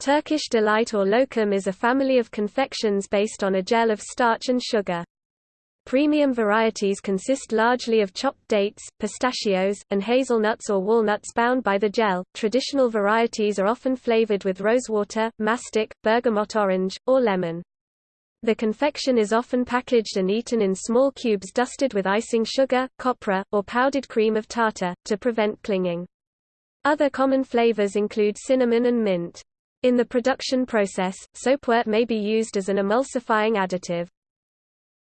Turkish delight or lokum is a family of confections based on a gel of starch and sugar. Premium varieties consist largely of chopped dates, pistachios, and hazelnuts or walnuts bound by the gel. Traditional varieties are often flavored with rosewater, mastic, bergamot orange, or lemon. The confection is often packaged and eaten in small cubes dusted with icing sugar, copra, or powdered cream of tartar, to prevent clinging. Other common flavors include cinnamon and mint. In the production process, soapwort may be used as an emulsifying additive.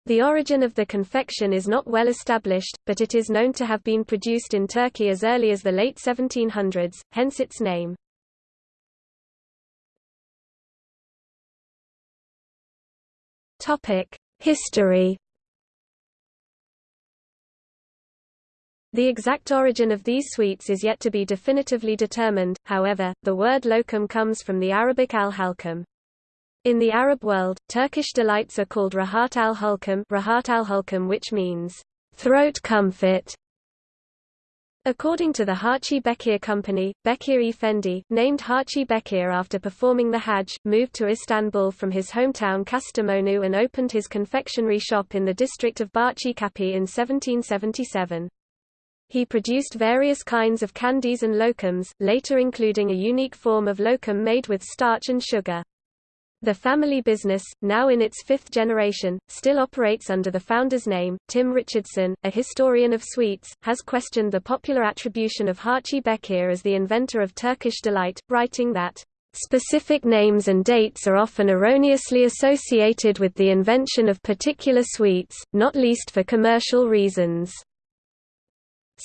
The origin of the confection is not well established, but it is known to have been produced in Turkey as early as the late 1700s, hence its name. History The exact origin of these sweets is yet to be definitively determined, however, the word lokum comes from the Arabic al-halkum. In the Arab world, Turkish delights are called rahat al-hulkum rahat al which means, throat comfort. According to the Hachi Bekir Company, Bekir Efendi, named Hachi Bekir after performing the Hajj, moved to Istanbul from his hometown Kastamonu and opened his confectionery shop in the district of Bahçe in 1777. He produced various kinds of candies and lokums, later including a unique form of lokum made with starch and sugar. The family business, now in its fifth generation, still operates under the founder's name. Tim Richardson, a historian of sweets, has questioned the popular attribution of Hachi Bekir as the inventor of Turkish delight, writing that, Specific names and dates are often erroneously associated with the invention of particular sweets, not least for commercial reasons.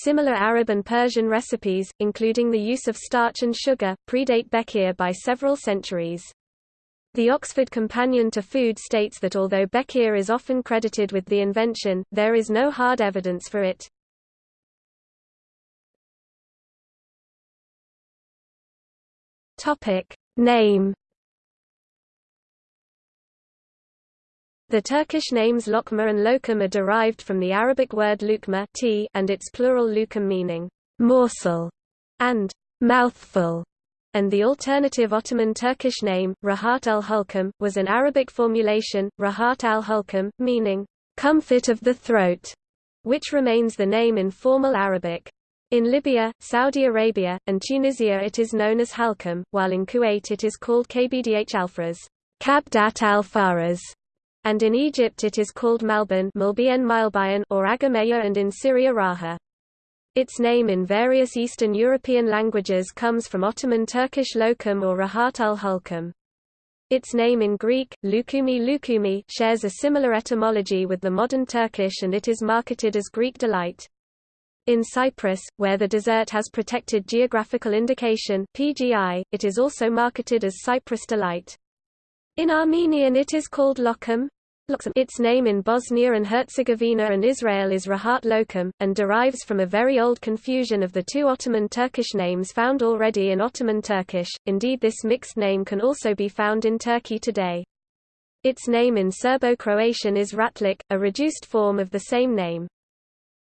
Similar Arab and Persian recipes, including the use of starch and sugar, predate Bekir by several centuries. The Oxford Companion to Food states that although Bekir is often credited with the invention, there is no hard evidence for it. Topic Name The Turkish names lokma and lokum are derived from the Arabic word lukma and its plural lukum meaning morsel and mouthful, and the alternative Ottoman Turkish name, Rahat al-Hulkum, was an Arabic formulation, Rahat al-Hulkum, meaning comfort of the throat, which remains the name in formal Arabic. In Libya, Saudi Arabia, and Tunisia it is known as halkum, while in Kuwait it is called kbdh alfaras, kabdat al-faras, and in Egypt it is called Malban or Agameya and in Syria Raha. Its name in various Eastern European languages comes from Ottoman Turkish lokum or Rahat al-Hulkum. Its name in Greek, Lukumi Lukumi, shares a similar etymology with the modern Turkish and it is marketed as Greek delight. In Cyprus, where the dessert has protected geographical indication PGI, it is also marketed as Cyprus delight. In Armenian it is called lokum, its name in Bosnia and Herzegovina and Israel is Rahat Lokum, and derives from a very old confusion of the two Ottoman Turkish names found already in Ottoman Turkish, indeed this mixed name can also be found in Turkey today. Its name in Serbo-Croatian is Ratlik, a reduced form of the same name.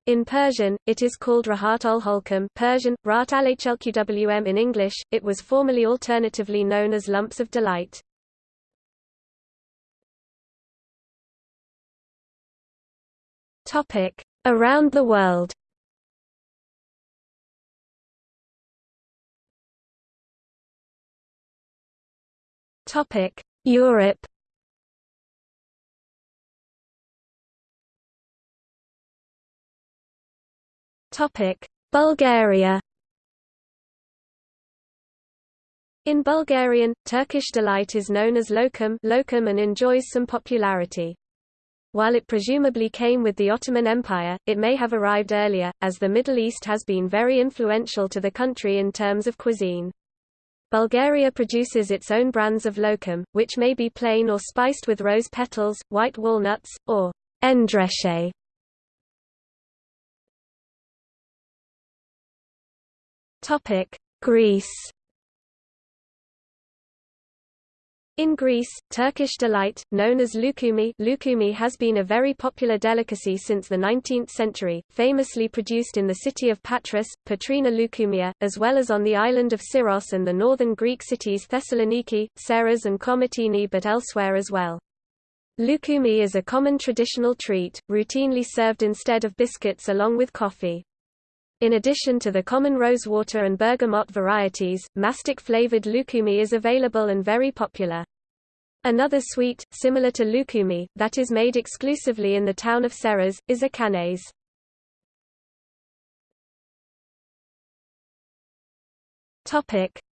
In Persian, it is called Rahat al-Holkum Persian, Rat in English, it was formerly alternatively known as Lumps of Delight. Topic: Around the world. Topic: Europe. Topic: Bulgaria. In Bulgarian, Turkish delight is known as lokum, lokum and enjoys some popularity. While it presumably came with the Ottoman Empire, it may have arrived earlier, as the Middle East has been very influential to the country in terms of cuisine. Bulgaria produces its own brands of lokum, which may be plain or spiced with rose petals, white walnuts, or endreshe. Greece In Greece, Turkish delight, known as lukumi, lukumi has been a very popular delicacy since the 19th century, famously produced in the city of Patras, Patrina Loukoumia, as well as on the island of Syros and the northern Greek cities Thessaloniki, Serres and Komotini but elsewhere as well. Lukumi is a common traditional treat, routinely served instead of biscuits along with coffee. In addition to the common rosewater and bergamot varieties, mastic-flavored lukumi is available and very popular. Another sweet, similar to lukumi, that is made exclusively in the town of Serres, is a cannaise.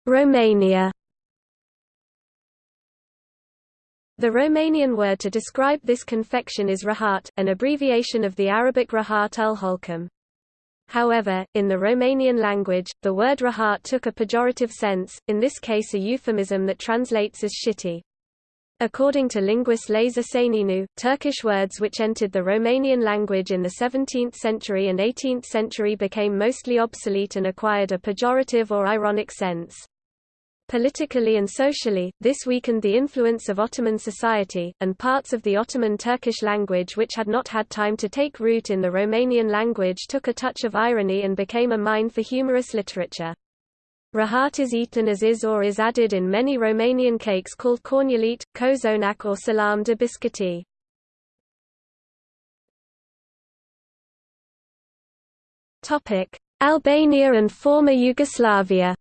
Romania The Romanian word to describe this confection is rahat, an abbreviation of the Arabic rahat ul holcum. However, in the Romanian language, the word rahat took a pejorative sense, in this case a euphemism that translates as shitty. According to linguist Lazăr Șăineanu, Turkish words which entered the Romanian language in the 17th century and 18th century became mostly obsolete and acquired a pejorative or ironic sense. Politically and socially, this weakened the influence of Ottoman society, and parts of the Ottoman Turkish language which had not had time to take root in the Romanian language took a touch of irony and became a mine for humorous literature. Rahat is eaten as is or is added in many Romanian cakes called cornulet, cozonac or salam de biscuiti. Albania and former Yugoslavia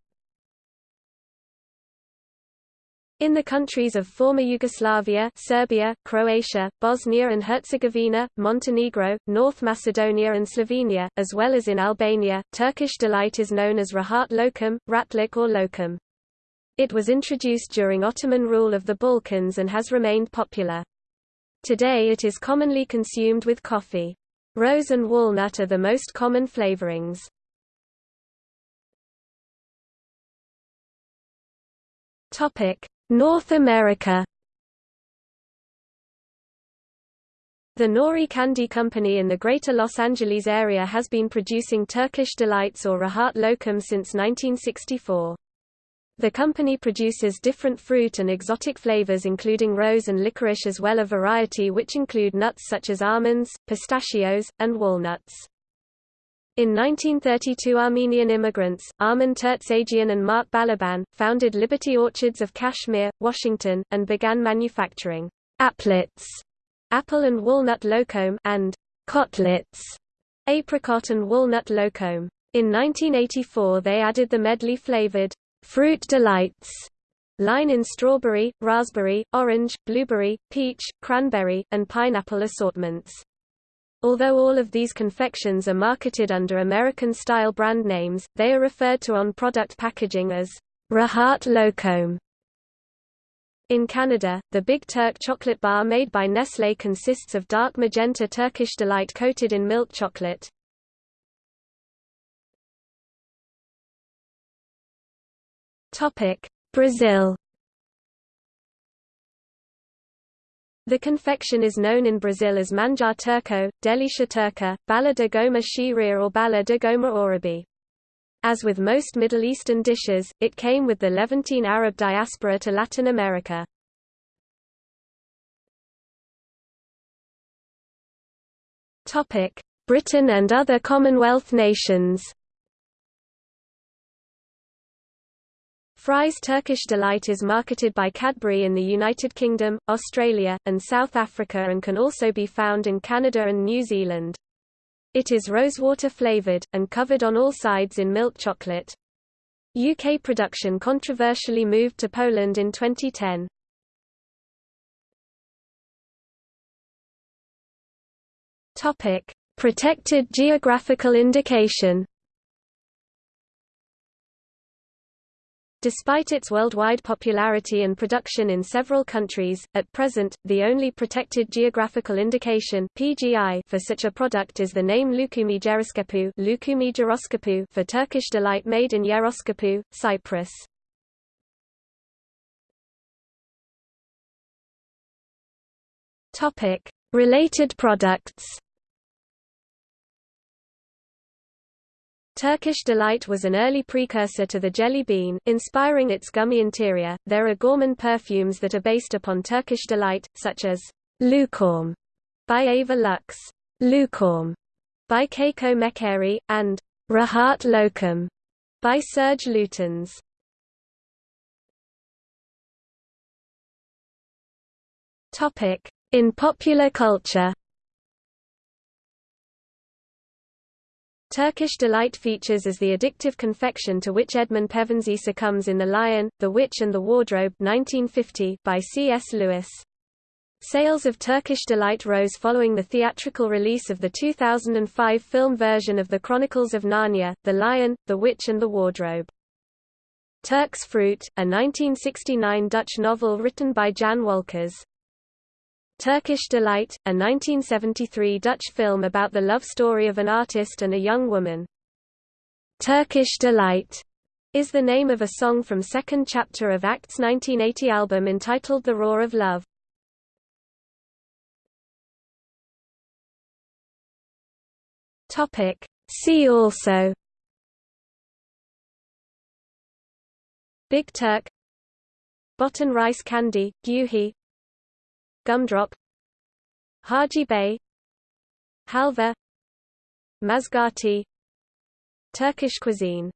In the countries of former Yugoslavia Serbia, Croatia, Bosnia and Herzegovina, Montenegro, North Macedonia and Slovenia, as well as in Albania, Turkish delight is known as rahat lokum, ratlik or lokum. It was introduced during Ottoman rule of the Balkans and has remained popular. Today it is commonly consumed with coffee. Rose and walnut are the most common flavorings. Topic: North America The Nori Candy Company in the Greater Los Angeles area has been producing Turkish Delights or Rahat Lokum since 1964. The company produces different fruit and exotic flavors including rose and licorice as well a variety which include nuts such as almonds, pistachios, and walnuts. In 1932 Armenian immigrants, Armen Tertsagian and Mark Balaban, founded Liberty Orchards of Cashmere, Washington, and began manufacturing aplets, apple and walnut lokum, and cotlets, apricot and walnut lokum. In 1984 they added the medley-flavored Fruit Delights line in strawberry, raspberry, orange, blueberry, peach, cranberry, and pineapple assortments. Although all of these confections are marketed under American-style brand names, they are referred to on product packaging as Rahat Lokum. In Canada, the Big Turk chocolate bar made by Nestlé consists of dark magenta Turkish Delight coated in milk chocolate. Brazil The confection is known in Brazil as manjar turco, delicia turca, bala de goma shiria or bala de goma orabi. As with most Middle Eastern dishes, it came with the Levantine Arab diaspora to Latin America. Britain and other Commonwealth nations Fry's Turkish Delight is marketed by Cadbury in the United Kingdom, Australia, and South Africa and can also be found in Canada and New Zealand. It is rosewater flavoured, and covered on all sides in milk chocolate. UK production controversially moved to Poland in 2010. Protected geographical indication Despite its worldwide popularity and production in several countries, at present, the only protected geographical indication (PGI) for such a product is the name Lukumi Geroskipou, Lukumi for Turkish delight made in Yeroskipou, Cyprus. Topic: Related products. Turkish Delight was an early precursor to the jelly bean, inspiring its gummy interior. There are gourmand perfumes that are based upon Turkish Delight, such as Loukhoum by Ava Luxe, Loukhoum by Keiko Mecheri, and Rahat Lokum by Serge Lutens. In popular culture. Turkish delight features as the addictive confection to which Edmund Pevensie succumbs in The Lion, the Witch and the Wardrobe 1950 by C.S. Lewis. Sales of Turkish Delight rose following the theatrical release of the 2005 film version of The Chronicles of Narnia, The Lion, the Witch and the Wardrobe. Turk's Fruit, a 1969 Dutch novel written by Jan Wolkers, Turkish Delight, a 1973 Dutch film about the love story of an artist and a young woman. Turkish Delight is the name of a song from second chapter of Act's 1980 album entitled The Roar of Love. Topic. See also Big Turk Botan rice candy, gyuhi Gumdrop Hadji Bey Halva Mazgati Turkish cuisine